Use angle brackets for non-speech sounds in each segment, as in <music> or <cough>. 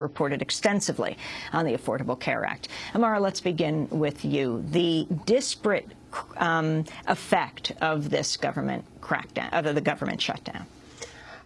reported extensively on the Affordable Care Act. Amara, let's begin with you. The disparate um, effect of this government crackdown, of the government shutdown.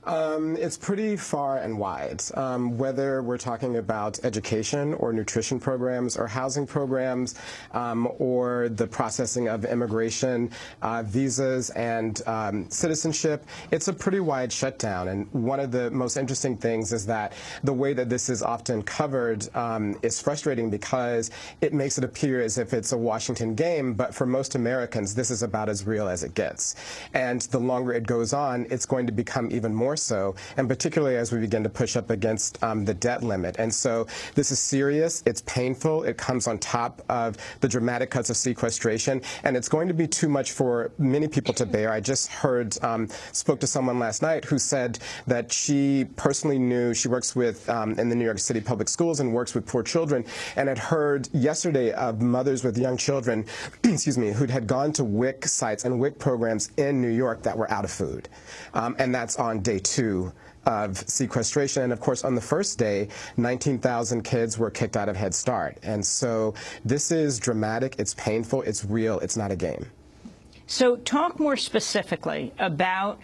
Um, it's pretty far and wide. Um, whether we're talking about education or nutrition programs or housing programs um, or the processing of immigration, uh, visas, and um, citizenship, it's a pretty wide shutdown. And one of the most interesting things is that the way that this is often covered um, is frustrating because it makes it appear as if it's a Washington game, but for most Americans, this is about as real as it gets. And the longer it goes on, it's going to become even more more so, and particularly as we begin to push up against um, the debt limit. And so this is serious, it's painful, it comes on top of the dramatic cuts of sequestration, and it's going to be too much for many people to bear. I just heard, um, spoke to someone last night who said that she personally knew, she works with, um, in the New York City public schools and works with poor children, and had heard yesterday of mothers with young children, <clears throat> excuse me, who had gone to WIC sites and WIC programs in New York that were out of food. Um, and that's on day two of sequestration. And of course, on the first day, 19,000 kids were kicked out of Head Start. And so this is dramatic, it's painful, it's real, it's not a game. So talk more specifically about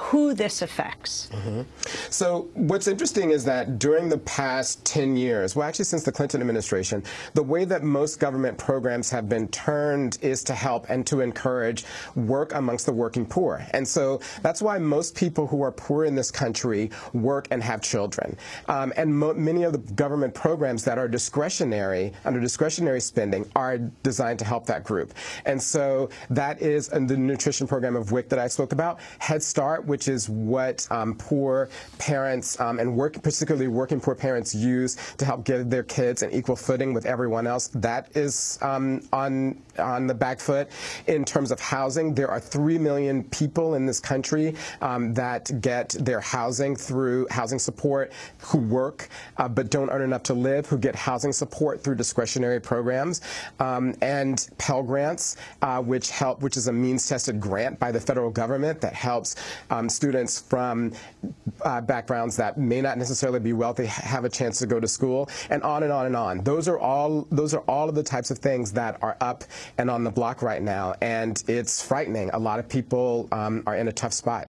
who this affects. Mm -hmm. So what's interesting is that during the past 10 years, well, actually since the Clinton administration, the way that most government programs have been turned is to help and to encourage work amongst the working poor. And so that's why most people who are poor in this country work and have children. Um, and many of the government programs that are discretionary, under discretionary spending, are designed to help that group. And so that is and the nutrition program of WIC that I spoke about, Head Start, which is what um, poor parents um, and work, particularly working poor parents use to help give their kids an equal footing with everyone else. That is um, on on the back foot. In terms of housing, there are three million people in this country um, that get their housing through housing support, who work uh, but don't earn enough to live, who get housing support through discretionary programs, um, and Pell Grants, uh, which help, which is a means-tested grant by the federal government that helps um, students from uh, backgrounds that may not necessarily be wealthy have a chance to go to school, and on and on and on. Those are all those are all of the types of things that are up and on the block right now, and it's frightening. A lot of people um, are in a tough spot.